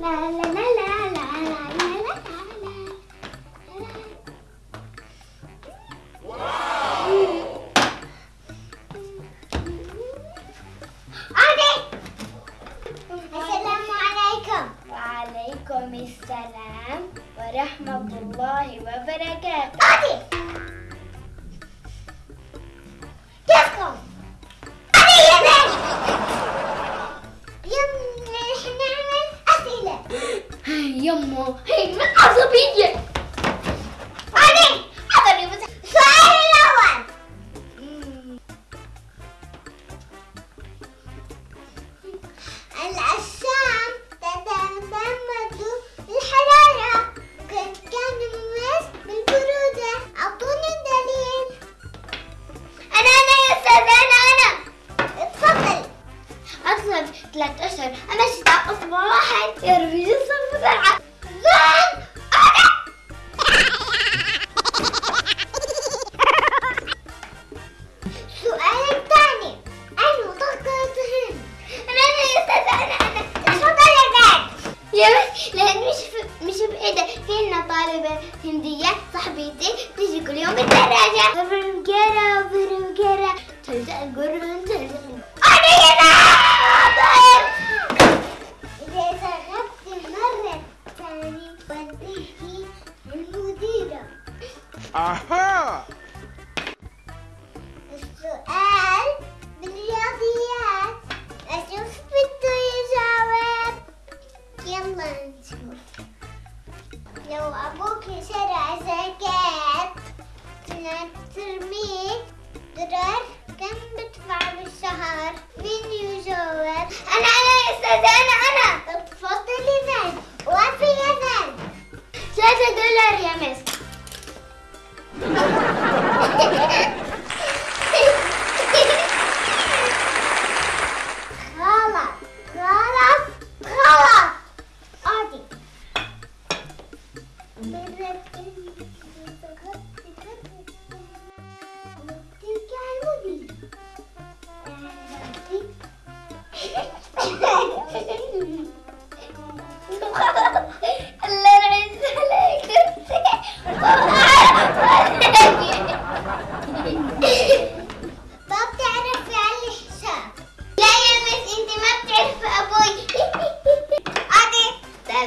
لا لا لا لا لا لا لا السلام ورحمة الله وبركاته. 嘿你们二十比几 هندية صاحبتي تيجي كل يوم بالدراجة برمجرة برمجرة تلزق القرن تلزق أنا يا إذا سقطت مرة ثانية وانتهي المديرة. Aha! السؤال بالرياضيات. لو أبوك شرى زكاة ترميه درر كم بدفع بالشهر؟ مين يجاوب أنا أنا يا أستاذ أنا أنا. تفضلي ذن وفي ذن ثلاثة دولار يا مس.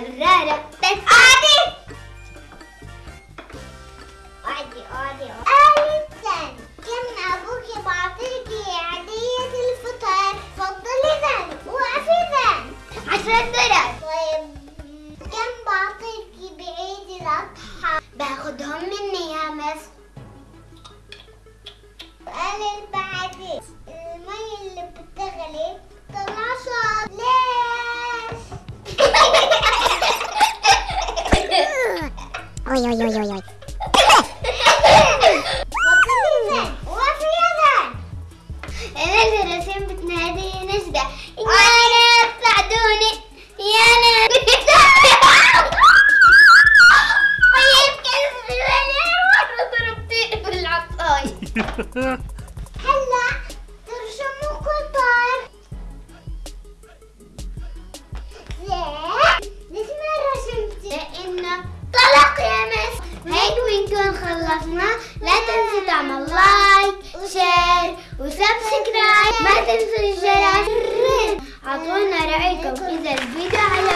مرة بس. اقعدي اقعدي اقعدي أهلا ثاني كان ابوكي بعطيكي عيدية الفطر؟ اتفضلي ثاني وقفي ثاني عشرة درهم. طيب كان بعطيكي بعيد الأضحى؟ باخدهم مني يا مس. قال بعدين المي اللي بتغلي. طلق يا مس هيك بنكون خلصنا. لا تنسوا تعمل like share و subscribe. ما تنسوا الجرس. اعطونا رأيكم إذا الفيديو عجبكم